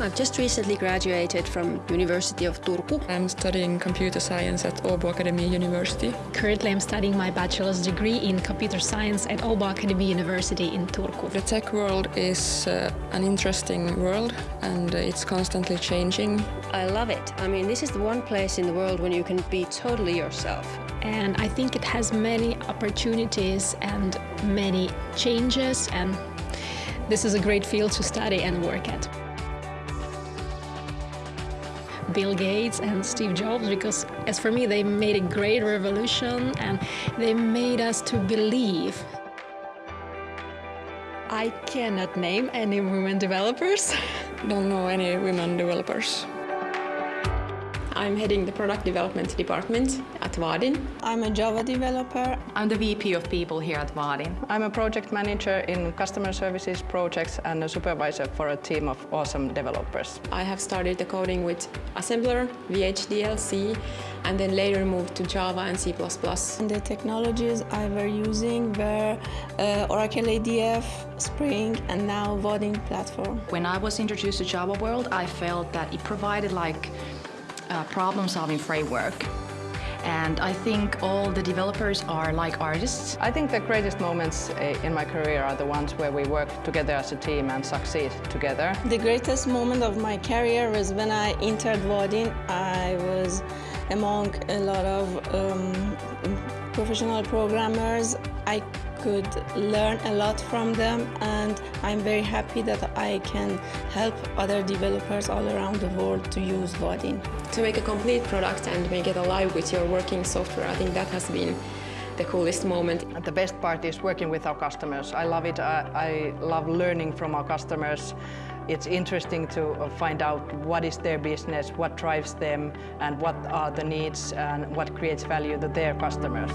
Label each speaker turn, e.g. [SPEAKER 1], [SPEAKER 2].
[SPEAKER 1] I've just recently graduated from University of Turku.
[SPEAKER 2] I'm studying computer science at Åbo Akademi University.
[SPEAKER 3] Currently I'm studying my bachelor's degree in computer science at Åbo Akademi University in Turku.
[SPEAKER 2] The tech world is uh, an interesting world and uh, it's constantly changing.
[SPEAKER 1] I love it. I mean, this is the one place in the world when you can be totally yourself.
[SPEAKER 3] And I think it has many opportunities and many changes and this is a great field to study and work at. Bill Gates and Steve Jobs because as for me they made a great revolution and they made us to believe. I cannot name any women developers.
[SPEAKER 2] Don't know any women developers.
[SPEAKER 4] I'm heading the product development department at Vaadin.
[SPEAKER 5] I'm a Java developer.
[SPEAKER 6] I'm the VP of people here at Vaadin.
[SPEAKER 7] I'm a project manager in customer services projects and a supervisor for a team of awesome developers.
[SPEAKER 4] I have started the coding with Assembler, VHDL, C, and then later moved to Java and C++.
[SPEAKER 5] And the technologies I were using were uh, Oracle ADF, Spring, and now Vaadin platform.
[SPEAKER 6] When I was introduced to Java World, I felt that it provided like a problem-solving framework. And I think all the developers are like artists.
[SPEAKER 7] I think the greatest moments uh, in my career are the ones where we work together as a team and succeed together.
[SPEAKER 5] The greatest moment of my career was when I entered Vaadin. I was among a lot of um, professional programmers. I could learn a lot from them and I'm very happy that I can help other developers all around the world to use Vaadin.
[SPEAKER 4] To make a complete product and make it alive with your working software, I think that has been the coolest moment.
[SPEAKER 7] And the best part is working with our customers. I love it. I, I love learning from our customers. It's interesting to uh, find out what is their business, what drives them, and what are the needs and what creates value to their customers.